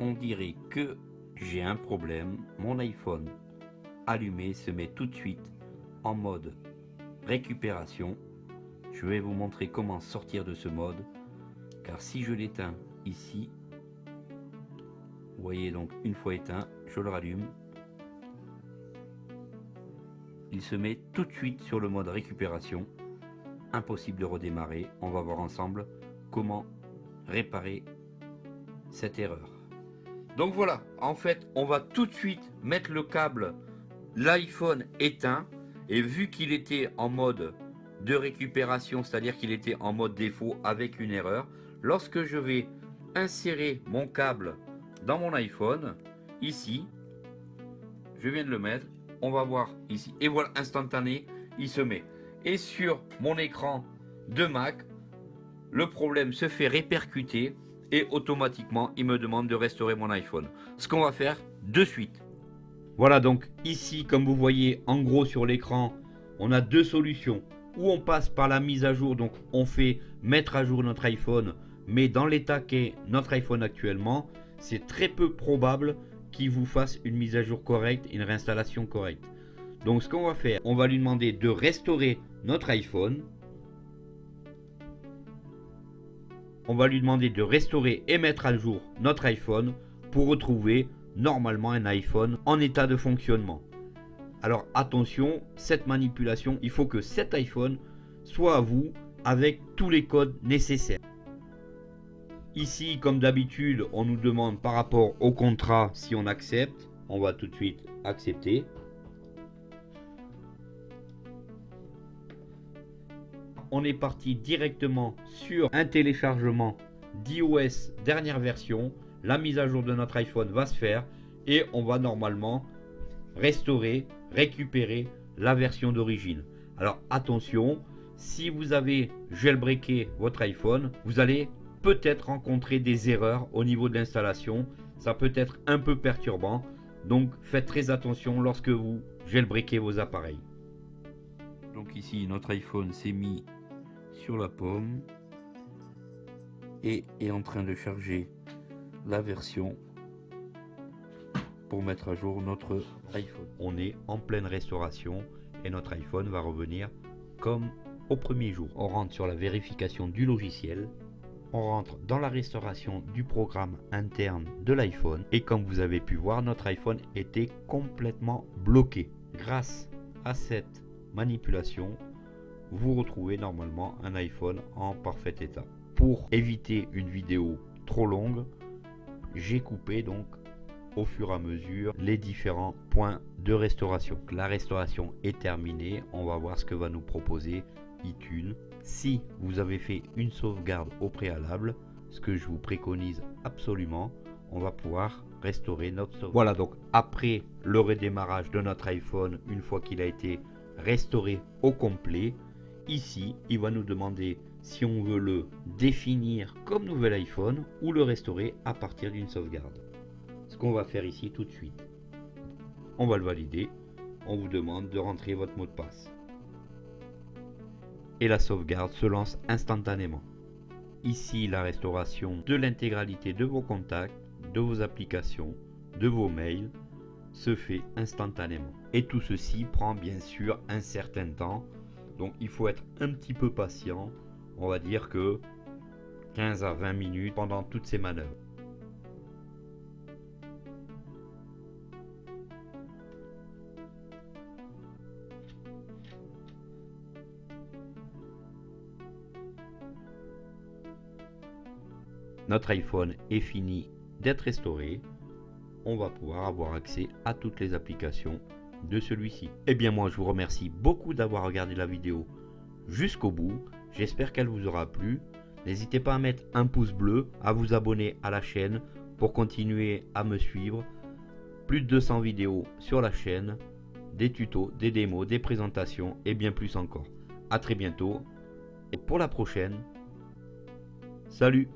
on dirait que j'ai un problème. Mon iPhone allumé se met tout de suite en mode récupération. Je vais vous montrer comment sortir de ce mode. Car si je l'éteins ici, vous voyez donc une fois éteint, je le rallume. Il se met tout de suite sur le mode récupération. Impossible de redémarrer. On va voir ensemble comment réparer cette erreur. Donc voilà, en fait, on va tout de suite mettre le câble, l'iPhone éteint, et vu qu'il était en mode de récupération, c'est-à-dire qu'il était en mode défaut avec une erreur, lorsque je vais insérer mon câble dans mon iPhone, ici, je viens de le mettre, on va voir ici, et voilà, instantané, il se met. Et sur mon écran de Mac, le problème se fait répercuter et automatiquement il me demande de restaurer mon iPhone. Ce qu'on va faire de suite. Voilà donc ici comme vous voyez en gros sur l'écran on a deux solutions. Ou on passe par la mise à jour donc on fait mettre à jour notre iPhone mais dans l'état qu'est notre iPhone actuellement c'est très peu probable qu'il vous fasse une mise à jour correcte, une réinstallation correcte. Donc ce qu'on va faire, on va lui demander de restaurer notre iPhone on va lui demander de restaurer et mettre à jour notre iPhone pour retrouver normalement un iPhone en état de fonctionnement. Alors attention, cette manipulation, il faut que cet iPhone soit à vous avec tous les codes nécessaires. Ici, comme d'habitude, on nous demande par rapport au contrat si on accepte. On va tout de suite accepter. On est parti directement sur un téléchargement d'iOS dernière version. La mise à jour de notre iPhone va se faire et on va normalement restaurer, récupérer la version d'origine. Alors attention, si vous avez jailbreaké votre iPhone, vous allez peut-être rencontrer des erreurs au niveau de l'installation. Ça peut être un peu perturbant. Donc faites très attention lorsque vous jailbreakez vos appareils. Donc ici notre iPhone s'est mis sur la pomme et est en train de charger la version pour mettre à jour notre iPhone. On est en pleine restauration et notre iPhone va revenir comme au premier jour. On rentre sur la vérification du logiciel. On rentre dans la restauration du programme interne de l'iPhone. Et comme vous avez pu voir, notre iPhone était complètement bloqué. Grâce à cette manipulation, vous retrouvez normalement un iPhone en parfait état. Pour éviter une vidéo trop longue, j'ai coupé donc au fur et à mesure les différents points de restauration. La restauration est terminée, on va voir ce que va nous proposer iTunes. Si vous avez fait une sauvegarde au préalable, ce que je vous préconise absolument, on va pouvoir restaurer notre sauvegarde. Voilà donc après le redémarrage de notre iPhone, une fois qu'il a été restauré au complet, Ici, il va nous demander si on veut le définir comme nouvel iPhone ou le restaurer à partir d'une sauvegarde. Ce qu'on va faire ici tout de suite. On va le valider. On vous demande de rentrer votre mot de passe. Et la sauvegarde se lance instantanément. Ici, la restauration de l'intégralité de vos contacts, de vos applications, de vos mails se fait instantanément. Et tout ceci prend bien sûr un certain temps donc il faut être un petit peu patient. On va dire que 15 à 20 minutes pendant toutes ces manœuvres. Notre iPhone est fini d'être restauré. On va pouvoir avoir accès à toutes les applications de celui-ci. Eh bien moi je vous remercie beaucoup d'avoir regardé la vidéo jusqu'au bout. J'espère qu'elle vous aura plu. N'hésitez pas à mettre un pouce bleu, à vous abonner à la chaîne pour continuer à me suivre. Plus de 200 vidéos sur la chaîne, des tutos, des démos, des présentations et bien plus encore. A très bientôt et pour la prochaine. Salut